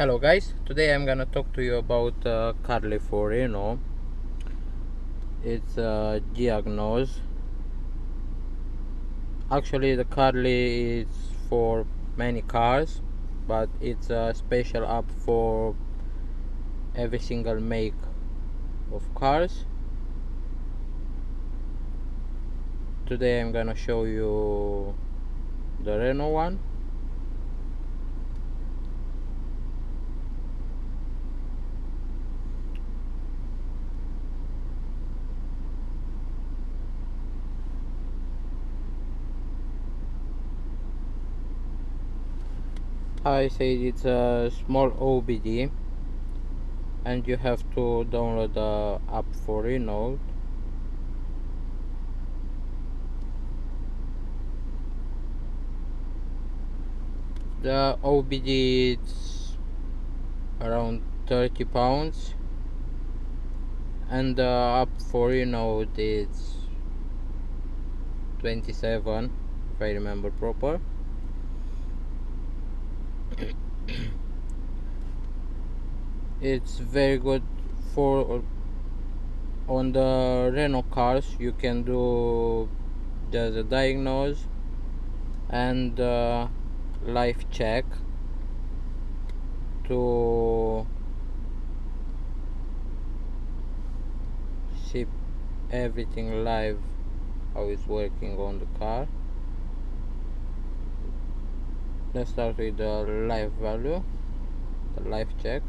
Hello guys, today I'm gonna talk to you about uh, Carly for Renault. It's a diagnose. Actually the Carly is for many cars, but it's a special app for every single make of cars. Today I'm gonna show you the Renault one I said it's a small OBD and you have to download the app for Renault the OBD is around 30 pounds and the app for Renault is 27 if I remember proper it's very good for on the Renault cars you can do just a diagnose and uh, live check to see everything live how it's working on the car let's start with the life value the life check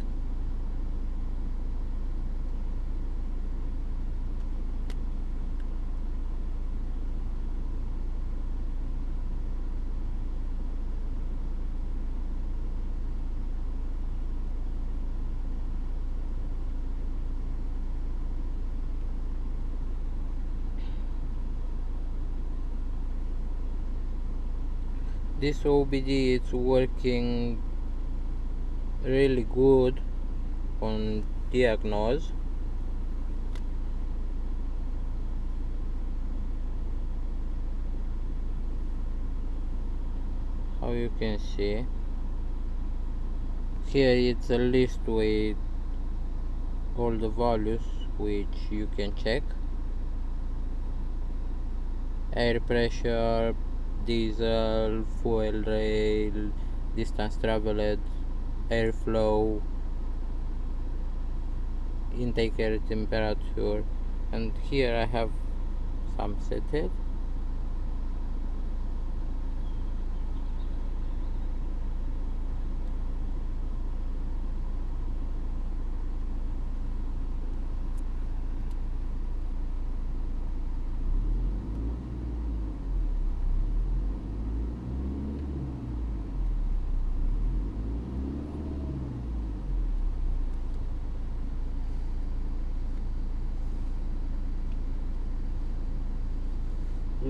this OBD is working really good on diagnose. How you can see? Here it's a list with all the values which you can check. Air pressure diesel, fuel rail, distance traveled, airflow, intake air temperature. And here I have some set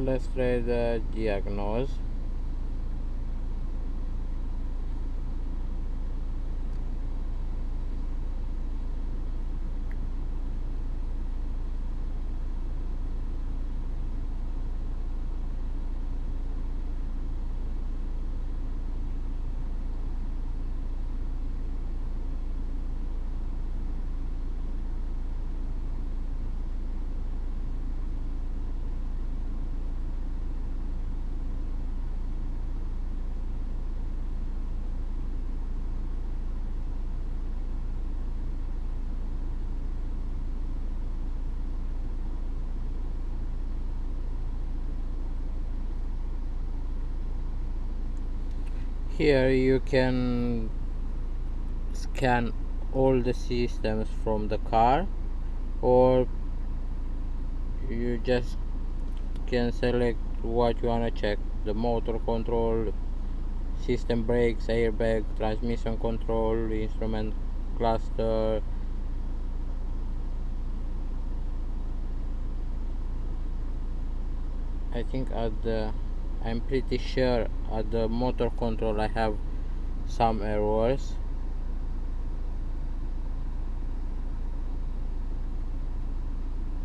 let's try the diagnose here you can scan all the systems from the car or you just can select what you want to check. The motor control system brakes airbag transmission control instrument cluster. I think at the I'm pretty sure at the motor control I have some errors.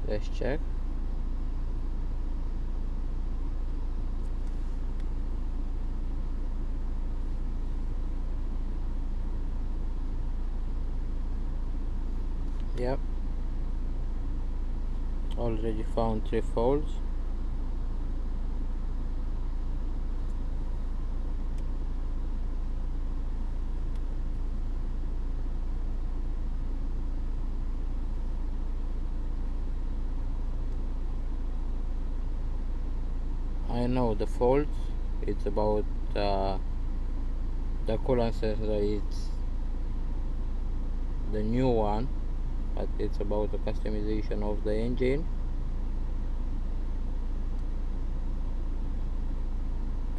Let's check. Yep. Already found three folds I know the faults it's about uh, the coolant sensor it's the new one but it's about the customization of the engine.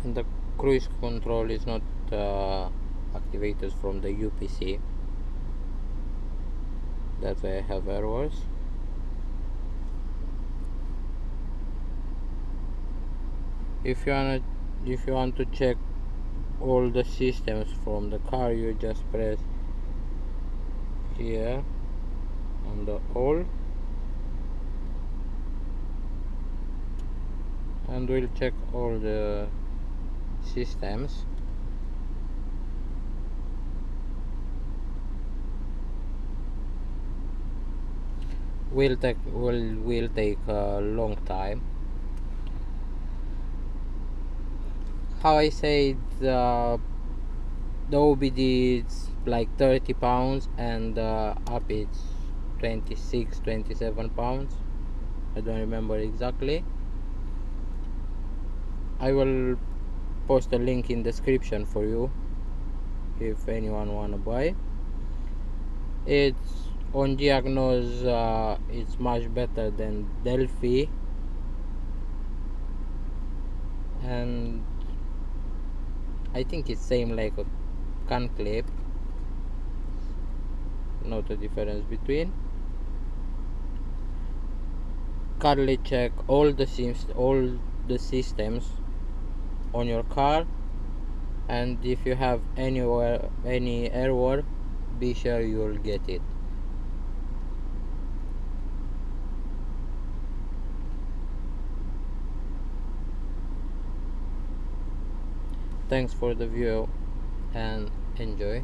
And the cruise control is not uh, activated from the UPC that's why I have errors if you want if you want to check all the systems from the car you just press here on the all. And we'll check all the systems. Will take will will take a long time how I say the the OBD is like 30 pounds and the up it's 26 27 pounds. I don't remember exactly. I will post a link in description for you if anyone wanna buy. It's on Diagnose uh, it's much better than Delphi. And I think it's same like a CAN Clip not a difference between. Currently check all the sims all the systems on your car. And if you have anywhere any error be sure you'll get it thanks for the view and enjoy